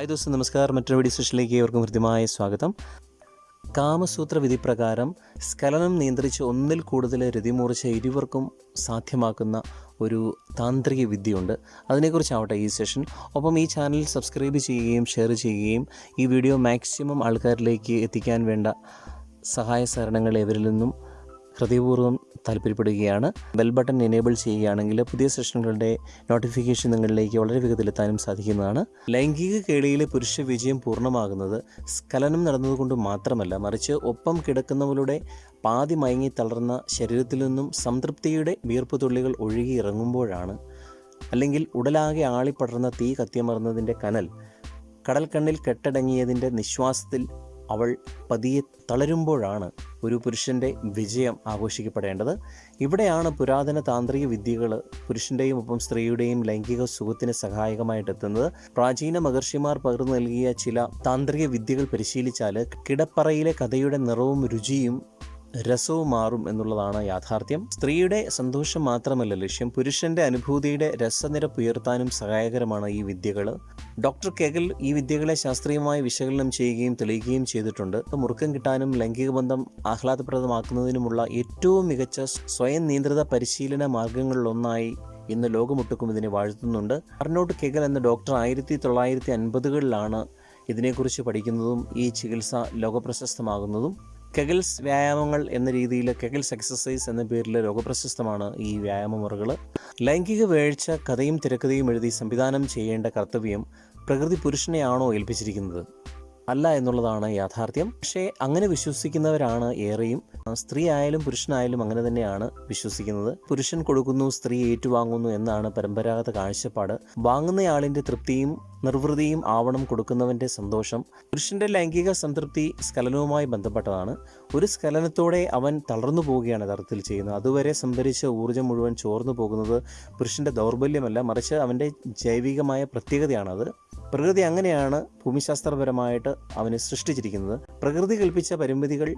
Hi those നമസ്കാരം. മറ്റൊരു video സെഷനിലേക്ക് ഏവർക്കും ഹൃദ്യമായ സ്വാഗതം. കാമസൂത്ര വിധി പ്രകാരം സ്ഖലനം നിയന്ത്രിച്ച് ഒന്നിൽ കൂടുതൽ രതിമൂർച്ച ഇരുവർക്കും സാധ്യമാക്കുന്ന ഒരു താന്ത്രിക വിദ്യയുണ്ട്. അതിനെക്കുറിച്ചാവട്ടെ ഈ സെഷൻ. ഒപ്പം ഈ ചാനൽ സബ്സ്ക്രൈബ് ചെയ്യുകയും ഷെയർ ചെയ്യുകയും ഈ വീഡിയോ മാക്സിമം ആൾക്കാരിലേക്ക് എത്തിക്കാൻ വേണ്ട സഹായ സഹകരണങ്ങൾ ഇവരിൽ നിന്നും ഹൃദയപൂർവം താല്പര്യപ്പെടുകയാണ്. ബെൽ ബട്ടൺ എനേബിൾ ചെയ്യുകയാണെങ്കിൽ പുതിയ സെഷനുകളുടെ നോട്ടിഫിക്കേഷൻ നിങ്ങളിലേക്ക് വളരെ വേഗത്തിലെത്താനും സാധിക്കുന്നതാണ്. ലൈംഗിക കേളിയിലെ പുരുഷ വിജയം പൂർണമാകുന്നത് സ്കലനം നടന്നതുകൊണ്ട് മാത്രമല്ല മറിച്ച് ഒപ്പം കിടക്കുന്നവരുടെ പാതി മയങ്ങി തളർന്ന ശരീരത്തിൽ നിന്നും സംതൃപ്തിയുടെ വീർപ്പ് തുള്ളികൾ ഒഴുകി ഇറങ്ങുമ്പോഴാണ്. അല്ലെങ്കിൽ ഉടലാകെ ആളിപ്പടർന്ന തീ കത്തിയമർന്നതിന്റെ കനൽ കടൽക്കണ്ണിൽ കെട്ടടങ്ങിയതിന്റെ നിശ്വാസത്തിൽ അവൾ പതിയെ തളരുമ്പോഴാണ് ഒരു പുരുഷന്റെ വിജയം ആഘോഷിക്കപ്പെടേണ്ടത്. ഇവിടെയാണ് പുരാതന താന്ത്രിക വിദ്യകൾ പുരുഷന്റെയും ഒപ്പം സ്ത്രീയുടെയും ലൈംഗിക സുഖത്തിന് സഹായകമായിട്ട് എത്തുന്നത് പ്രാചീന മഹർഷിമാർ പകർന്നു നൽകിയ ചില താന്ത്രിക വിദ്യകൾ പരിശീലിച്ചാൽ കിടപ്പറയിലെ കഥയുടെ നിറവും രുചിയും രസവും മാറും എന്നുള്ളതാണ് യാഥാർത്ഥ്യം. സ്ത്രീയുടെ സന്തോഷം മാത്രമല്ല ലക്ഷ്യം. പുരുഷന്റെ അനുഭൂതിയുടെ രസനിരപ്പ് ഉയർത്താനും സഹായകരമാണ് ഈ വിദ്യകൾ ഡോക്ടർ കെഗൽ ഈ വിദ്യകളെ ശാസ്ത്രീയമായി വിശകലനം ചെയ്യുകയും തെളിയിക്കുകയും ചെയ്തിട്ടുണ്ട്. മുറുക്കം കിട്ടാനും ലൈംഗിക ബന്ധം ആഹ്ലാദപ്രദമാക്കുന്നതിനുമുള്ള ഏറ്റവും മികച്ച സ്വയം നിയന്ത്രിത പരിശീലന മാർഗങ്ങളിലൊന്നായി ഇന്ന് ലോകമൊട്ടുക്കും ഇതിനെ വാഴ്ത്തുന്നുണ്ട്. അർണോട്ട് കെഗൽ എന്ന ഡോക്ടർ ആയിരത്തി തൊള്ളായിരത്തി അൻപതുകളിലാണ് ഇതിനെക്കുറിച്ച് പഠിക്കുന്നതും ഈ ചികിത്സ ലോകപ്രശസ്തമാകുന്നതും. കെഗൽസ് വ്യായാമങ്ങൾ എന്ന രീതിയിൽ കെഗിൽസ് എക്സസൈസ് എന്ന പേരിൽ ലോകപ്രശസ്തമാണ് ഈ വ്യായാമ മുറകൾ ലൈംഗിക വേഴ്ച കഥയും തിരക്കഥയും എഴുതി സംവിധാനം ചെയ്യേണ്ട കർത്തവ്യം പ്രകൃതി പുരുഷനെയാണോ ഏൽപ്പിച്ചിരിക്കുന്നത്? അല്ല എന്നുള്ളതാണ് യാഥാർത്ഥ്യം. പക്ഷേ അങ്ങനെ വിശ്വസിക്കുന്നവരാണ് ഏറെയും. സ്ത്രീ ആയാലും പുരുഷനായാലും അങ്ങനെ തന്നെയാണ് വിശ്വസിക്കുന്നത്. പുരുഷൻ കൊടുക്കുന്നു സ്ത്രീ ഏറ്റുവാങ്ങുന്നു എന്നാണ് പരമ്പരാഗത കാഴ്ചപ്പാട്. വാങ്ങുന്നയാളിന്റെ തൃപ്തിയും നിർവൃതിയും ആവണം കൊടുക്കുന്നവന്റെ സന്തോഷം പുരുഷന്റെ ലൈംഗിക സംതൃപ്തി സ്ഖലനവുമായി ബന്ധപ്പെട്ടതാണ്. ഒരു സ്ഖലനത്തോടെ അവൻ തളർന്നു പോവുകയാണ് യഥാർത്ഥത്തിൽ ചെയ്യുന്നത്. അതുവരെ സംഭരിച്ച ഊർജം മുഴുവൻ ചോർന്നു പോകുന്നത് പുരുഷന്റെ ദൗർബല്യമല്ല മറിച്ച് അവന്റെ ജൈവികമായ പ്രത്യേകതയാണത്. പ്രകൃതി അങ്ങനെയാണ് ഭൂമിശാസ്ത്രപരമായിട്ട് അവനെ സൃഷ്ടിച്ചിരിക്കുന്നത്. പ്രകൃതി കൽപ്പിച്ച പരിമിതികൾ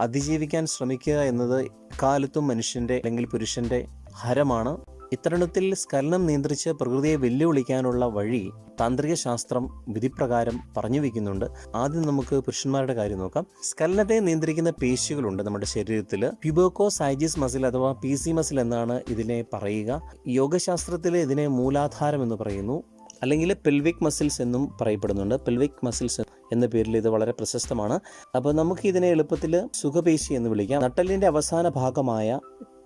അതിജീവിക്കാൻ ശ്രമിക്കുക എന്നത് കാലത്തും മനുഷ്യന്റെ അല്ലെങ്കിൽ പുരുഷന്റെ ഹരമാണ്. ഇത്തരണത്തിൽ സ്ഖലനം നിയന്ത്രിച്ച് പ്രകൃതിയെ വെല്ലുവിളിക്കാനുള്ള വഴി താന്ത്രിക ശാസ്ത്രം വിധിപ്രകാരം പറഞ്ഞു വയ്ക്കുന്നുണ്ട് ആദ്യം നമുക്ക് പുരുഷന്മാരുടെ കാര്യം നോക്കാം. സ്ഖലനത്തെ നിയന്ത്രിക്കുന്ന പേശികളുണ്ട് നമ്മുടെ ശരീരത്തിൽ. പ്യുബോക്കോ സൈജിസ് മസിൽ അഥവാ പി സി മസിൽ എന്നാണ് ഇതിനെ പറയുക. യോഗശാസ്ത്രത്തിൽ ഇതിനെ മൂലാധാരം എന്ന് പറയുന്നു. അല്ലെങ്കിൽ പെൽവിക് മസിൽസ് എന്നും പറയപ്പെടുന്നുണ്ട്. പെൽവിക് മസിൽസ് എന്ന പേരിൽ ഇത് വളരെ പ്രശസ്തമാണ്. അപ്പോൾ നമുക്ക് ഇതിനെ എളുപ്പത്തിൽ സുഖപേശി എന്ന് വിളിക്കാം. നട്ടലിന്റെ അവസാന ഭാഗമായ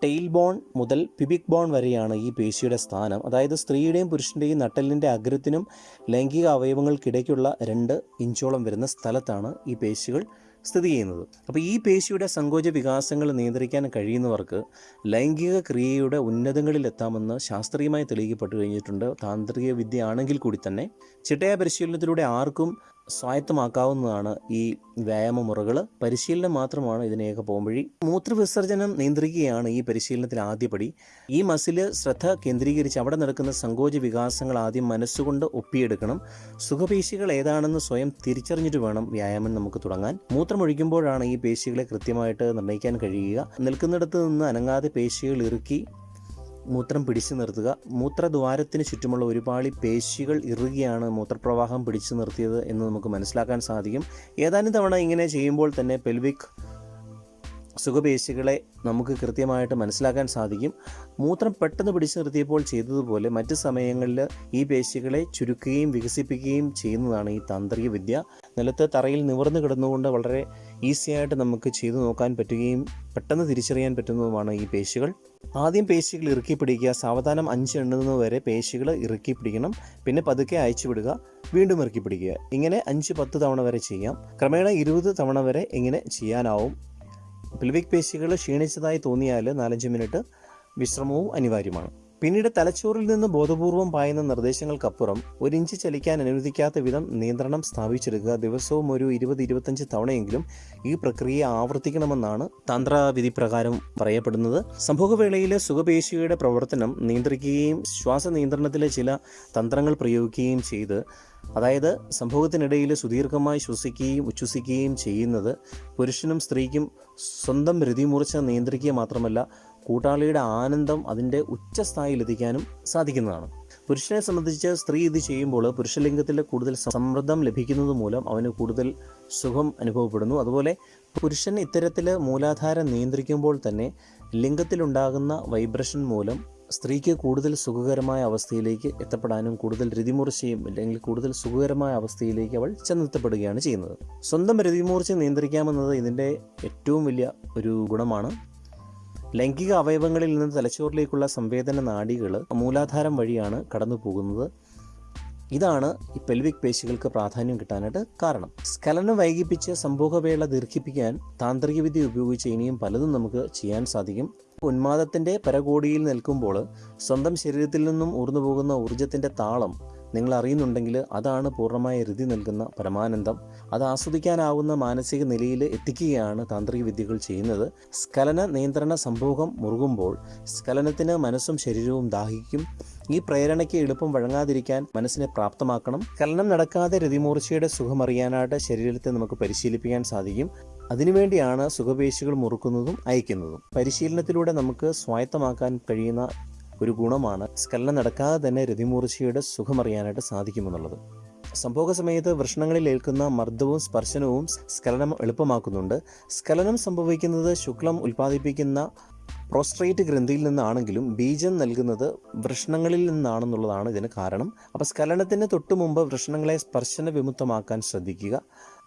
ടെയിൽ ബോൺ മുതൽ പിബിക് ബോൺ വരെയാണ് ഈ പേശിയുടെ സ്ഥാനം. അതായത് സ്ത്രീയുടെയും പുരുഷന്റെയും നട്ടലിന്റെ അഗ്രത്തിനും ലൈംഗിക അവയവങ്ങൾക്കിടയ്ക്കുള്ള രണ്ട് ഇഞ്ചോളം വരുന്ന സ്ഥലത്താണ് ഈ പേശികൾ സ്ഥിതി ചെയ്യുന്നത്. അപ്പോൾ ഈ പേശിയുടെ സങ്കോച വികാസങ്ങൾ നിയന്ത്രിക്കാൻ കഴിയുന്നവർക്ക് ലൈംഗിക ക്രിയയുടെ ഉന്നതങ്ങളിലെത്താമെന്ന് ശാസ്ത്രീയമായി തെളിയിക്കപ്പെട്ടു കഴിഞ്ഞിട്ടുണ്ട്. താന്ത്രിക വിദ്യ ആണെങ്കിൽ കൂടി തന്നെ ചിട്ടയ പരിശീലനത്തിലൂടെ ആർക്കും സ്വായത്തമാക്കാവുന്നതാണ് ഈ വ്യായാമ മുറകൾ പരിശീലനം മാത്രമാണ് ഇതിനെയൊക്കെ പോംവഴി മൂത്രവിസർജനം നിയന്ത്രിക്കുകയാണ് ഈ പരിശീലനത്തിൽ ആദ്യപടി ഈ മസിൽ ശ്രദ്ധ കേന്ദ്രീകരിച്ച് അവിടെ നടക്കുന്ന സങ്കോച വികാസങ്ങൾ ആദ്യം മനസ്സുകൊണ്ട് ഒപ്പിയെടുക്കണം. സുഖപേശികൾ ഏതാണെന്ന് സ്വയം തിരിച്ചറിഞ്ഞിട്ട് വേണം വ്യായാമം നമുക്ക് തുടങ്ങാൻ. മൂത്രമൊഴിക്കുമ്പോഴാണ് ഈ പേശികളെ കൃത്യമായിട്ട് നിർണയിക്കാൻ കഴിയുക. നിൽക്കുന്നിടത്ത് നിന്ന് അനങ്ങാതെ പേശികൾ ഇറുക്കി മൂത്രം പിടിച്ചു നിർത്തുക. മൂത്രദ്വാരത്തിന് ചുറ്റുമുള്ള ഒരുപാട് പേശികൾ ഇറുകിയാണ് മൂത്രപ്രവാഹം പിടിച്ചു നിർത്തിയത് എന്ന് നമുക്ക് മനസ്സിലാക്കാൻ സാധിക്കും. ഏതാനും തവണ ഇങ്ങനെ ചെയ്യുമ്പോൾ തന്നെ പെൽവിക് സുഖപേശികളെ നമുക്ക് കൃത്യമായിട്ട് മനസ്സിലാക്കാൻ സാധിക്കും. മൂത്രം പെട്ടെന്ന് പിടിച്ചു നിർത്തിയപ്പോൾ ചെയ്തതുപോലെ മറ്റ് സമയങ്ങളിൽ ഈ പേശികളെ ചുരുക്കുകയും വികസിപ്പിക്കുകയും ചെയ്യുന്നതാണ് ഈ താന്ത്രിക വിദ്യ. നിലത്ത് തറയിൽ നിവർന്നു കിടന്നുകൊണ്ട് വളരെ ഈസിയായിട്ട് നമുക്ക് ചെയ്തു നോക്കാൻ പറ്റുകയും പെട്ടെന്ന് തിരിച്ചറിയാൻ പറ്റുന്നതുമാണ് ഈ പേശികൾ. ആദ്യം പേശികൾ ഇറുക്കി പിടിക്കുക. സാവധാനം അഞ്ച് എണ്ണുന്നത് വരെ പേശികൾ ഇറുക്കി പിടിക്കണം. പിന്നെ പതുക്കെ അയച്ചു വിടുക. വീണ്ടും ഇറുക്കി പിടിക്കുക. ഇങ്ങനെ അഞ്ച് പത്ത് തവണ വരെ ചെയ്യാം. ക്രമേണ ഇരുപത് തവണ വരെ ഇങ്ങനെ ചെയ്യാനാവും. പിൽവിക് പേശികൾ ക്ഷീണിച്ചതായി തോന്നിയാൽ നാലഞ്ച് മിനിറ്റ് വിശ്രമവും അനിവാര്യമാണ്. പിന്നീട് തലച്ചോറിൽ നിന്ന് ബോധപൂർവം പായുന്ന നിർദ്ദേശങ്ങൾക്കപ്പുറം ഒരു ഇഞ്ച് ചലിക്കാൻ അനുവദിക്കാത്ത വിധം നിയന്ത്രണം സ്ഥാപിച്ചെടുക്കുക. ദിവസവും ഒരു ഇരുപത് ഇരുപത്തഞ്ച് തവണയെങ്കിലും ഈ പ്രക്രിയ ആവർത്തിക്കണമെന്നാണ് തന്ത്രവിധി പ്രകാരം പറയപ്പെടുന്നത്. സംഭവവേളയിലെ സുഖപേശിയുടെ പ്രവർത്തനം നിയന്ത്രിക്കുകയും ശ്വാസ നിയന്ത്രണത്തിലെ ചില തന്ത്രങ്ങൾ പ്രയോഗിക്കുകയും ചെയ്ത് അതായത് സംഭവത്തിനിടയിൽ സുദീർഘമായി ശ്വസിക്കുകയും ഉച്ഛ്വസിക്കുകയും ചെയ്യുന്നത് പുരുഷനും സ്ത്രീക്കും സ്വന്തം രതിമൂർച്ച നിയന്ത്രിക്കുക മാത്രമല്ല കൂട്ടാളിയുടെ ആനന്ദം അതിന്റെ ഉച്ചസ്ഥായിലെത്തിക്കാനും സാധിക്കുന്നതാണ്. പുരുഷനെ സംബന്ധിച്ച് സ്ത്രീ ഇത് ചെയ്യുമ്പോൾ പുരുഷലിംഗത്തിൽ കൂടുതൽ സമ്മർദ്ദം ലഭിക്കുന്നത് മൂലം അവന് കൂടുതൽ സുഖം അനുഭവപ്പെടുന്നു. അതുപോലെ പുരുഷൻ ഇത്തരത്തിൽ മൂലാധാരം നിയന്ത്രിക്കുമ്പോൾ തന്നെ ലിംഗത്തിലുണ്ടാകുന്ന വൈബ്രേഷൻ മൂലം സ്ത്രീക്ക് കൂടുതൽ സുഖകരമായ അവസ്ഥയിലേക്ക് എത്തപ്പെടാനും കൂടുതൽ രതിമൂർച്ചയും അല്ലെങ്കിൽ കൂടുതൽ സുഖകരമായ അവസ്ഥയിലേക്ക് അവൾ ചെന്നെത്തപ്പെടുകയാണ് ചെയ്യുന്നത്. സ്വന്തം രതിമൂർച്ച നിയന്ത്രിക്കാമെന്നത് ഇതിന്റെ ഏറ്റവും വലിയ ഒരു ഗുണമാണ്. ലൈംഗിക അവയവങ്ങളിൽ നിന്ന് തലച്ചോറിലേക്കുള്ള സംവേദന നാഡികൾ മൂലാധാരം വഴിയാണ് കടന്നു പോകുന്നത് ഇതാണ് ഈ പെൽവിക് പേശികൾക്ക് പ്രാധാന്യം കിട്ടാനായിട്ട് കാരണം. സ്കലനം വൈകിപ്പിച്ച് സംഭോഗവേള ദീർഘിപ്പിക്കാൻ താന്ത്രികവിദ്യ ഉപയോഗിച്ച് ഇനിയും പലതും നമുക്ക് ചെയ്യാൻ സാധിക്കും. ഉന്മാദത്തിന്റെ പരകോടിയിൽ നിൽക്കുമ്പോൾ സ്വന്തം ശരീരത്തിൽ നിന്നും ഊർന്നു പോകുന്ന ഊർജത്തിന്റെ താളം നിങ്ങൾ അറിയുന്നുണ്ടെങ്കിൽ അതാണ് പൂർണമായ രതി നൽകുന്ന പരമാനന്ദം. അത് ആസ്വദിക്കാനാവുന്ന മാനസിക നിലയിൽ എത്തിക്കുകയാണ് താന്ത്രിക വിദ്യകൾ ചെയ്യുന്നത്. സ്കലന നിയന്ത്രണ സംഭോഗം മുറുകുമ്പോൾ സ്ഖലനത്തിന് മനസ്സും ശരീരവും ദാഹിക്കും. ഈ പ്രേരണയ്ക്ക് എളുപ്പം വഴങ്ങാതിരിക്കാൻ മനസ്സിനെ പ്രാപ്തമാക്കണം. കലനം നടക്കാതെ രതിമൂർച്ചയുടെ സുഖമറിയാനായിട്ട് ശരീരത്തെ നമുക്ക് പരിശീലിപ്പിക്കാൻ സാധിക്കും. അതിനുവേണ്ടിയാണ് സുഖപേശികൾ മുറുക്കുന്നതും അയക്കുന്നതും. പരിശീലനത്തിലൂടെ നമുക്ക് സ്വായത്തമാക്കാൻ കഴിയുന്ന ഒരു ഗുണമാണ് സ്കലനം നടക്കാതെ തന്നെ രതിമൂർച്ചയുടെ സുഖമറിയാനായിട്ട് സാധിക്കുമെന്നുള്ളത്. സംഭോഗ സമയത്ത് വൃഷ്ണങ്ങളിൽ ഏൽക്കുന്ന മർദ്ദവും സ്പർശനവും സ്കലനം എളുപ്പമാക്കുന്നുണ്ട്. സ്കലനം സംഭവിക്കുന്നത് ശുക്ലം ഉൽപ്പാദിപ്പിക്കുന്ന പ്രോസ്ട്രേറ്റ് ഗ്രന്ഥിയിൽ നിന്നാണെങ്കിലും ബീജം നൽകുന്നത് വൃഷ്ണങ്ങളിൽ നിന്നാണെന്നുള്ളതാണ് ഇതിന് കാരണം. അപ്പോൾ സ്കലനത്തിന് തൊട്ടു മുമ്പ് വൃഷ്ണങ്ങളെ സ്പർശന വിമുക്തമാക്കാൻ ശ്രദ്ധിക്കുക.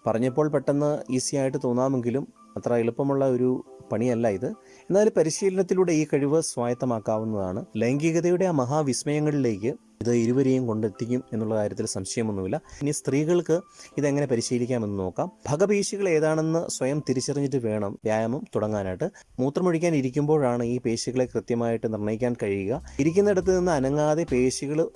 പറഞ്ഞപ്പോൾ പെട്ടെന്ന് ഈസി ആയിട്ട് തോന്നാമെങ്കിലും അത്ര എളുപ്പമുള്ള ഒരു പണിയല്ല ഇത്. എന്നാൽ പരിശീലനത്തിലൂടെ ഈ കഴിവ് സ്വായത്തമാക്കാവുന്നതാണ്. ലൈംഗികതയുടെ ആ മഹാവിസ്മയങ്ങളിലേക്ക് ഇത് ഇരുവരെയും കൊണ്ടെത്തിക്കും എന്നുള്ള കാര്യത്തിൽ സംശയമൊന്നുമില്ല. ഇനി സ്ത്രീകൾക്ക് ഇതെങ്ങനെ പരിശീലിക്കാമെന്ന് നോക്കാം. ഭഗപേശികൾ ഏതാണെന്ന് സ്വയം തിരിച്ചറിഞ്ഞിട്ട് വേണം വ്യായാമം തുടങ്ങാനായിട്ട്. മൂത്രമൊഴിക്കാൻ ഇരിക്കുമ്പോഴാണ് ഈ പേശികളെ കൃത്യമായിട്ട് നിർണയിക്കാൻ കഴിയുക. ഇരിക്കുന്നിടത്ത് നിന്ന് അനങ്ങാതെ പേശികൾ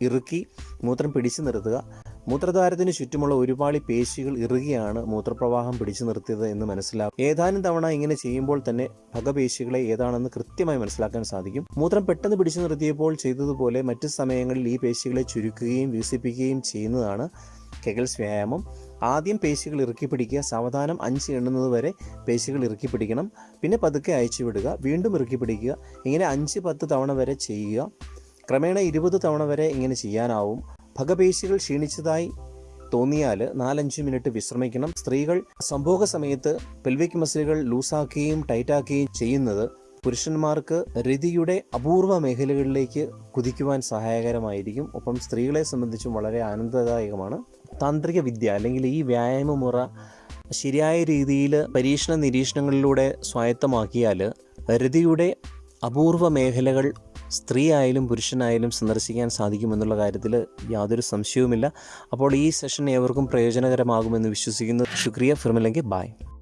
ഇറുക്കി മൂത്രം പിടിച്ചു നിർത്തുക. മൂത്രദ്വാരത്തിന് ചുറ്റുമുള്ള ഒരുപാട് പേശികൾ ഇറുകിയാണ് മൂത്രപ്രവാഹം പിടിച്ചു നിർത്തിയത് എന്ന് മനസ്സിലാക്കും ഏതാനും തവണ ഇങ്ങനെ ചെയ്യുമ്പോൾ തന്നെ ഭഗപേശികളെ ഏതാണെന്ന് കൃത്യമായി മനസ്സിലാക്കാൻ സാധിക്കും. മൂത്രം പെട്ടെന്ന് പിടിച്ചു നിർത്തിയപ്പോൾ ചെയ്തതുപോലെ മറ്റു സമയങ്ങളിൽ ഈ പേശികളെ ചുരുക്കുകയും വികസിപ്പിക്കുകയും ചെയ്യുന്നതാണ് കെഗൽസ് വ്യായാമം. ആദ്യം പേശികൾ ഇറുക്കി പിടിക്കുക സാവധാനം അഞ്ച് എണ്ണുന്നത് വരെ പേശികൾ ഇറുക്കി പിടിക്കണം. പിന്നെ പതുക്കെ അയച്ചു വിടുക വീണ്ടും ഇറുക്കി പിടിക്കുക ഇങ്ങനെ അഞ്ച് പത്ത് തവണ വരെ ചെയ്യുക. ക്രമേണ ഇരുപത് തവണ വരെ ഇങ്ങനെ ചെയ്യാനാവും. ഭഗപേശികൾ ക്ഷീണിച്ചതായി തോന്നിയാൽ നാലഞ്ച് മിനിറ്റ് വിശ്രമിക്കണം. സ്ത്രീകൾ സംഭോഗ സമയത്ത് പെൽവിക് മസിലുകൾ ലൂസാക്കുകയും ടൈറ്റാക്കുകയും ചെയ്യുന്നത് പുരുഷന്മാർക്ക് രതിയുടെ അപൂർവ മേഖലകളിലേക്ക് കുതിക്കുവാൻ സഹായകരമായിരിക്കും. ഒപ്പം സ്ത്രീകളെ സംബന്ധിച്ചും വളരെ ആനന്ദദായകമാണ്. താന്ത്രിക വിദ്യ അല്ലെങ്കിൽ ഈ വ്യായാമ മുറ ശരിയായ രീതിയിൽ പരീക്ഷണ നിരീക്ഷണങ്ങളിലൂടെ സ്വായത്തമാക്കിയാൽ രതിയുടെ അപൂർവ മേഖലകൾ സ്ത്രീ ആയാലും പുരുഷനായാലും സന്ദർശിക്കാൻ സാധിക്കുമെന്നുള്ള കാര്യത്തിൽ യാതൊരു സംശയവുമില്ല. അപ്പോൾ ഈ സെഷൻ ഏവർക്കും പ്രയോജനകരമാകുമെന്ന് വിശ്വസിക്കുന്നു. ശുക്രിയ. ഫിർമില്ലെങ്കിൽ ബായ്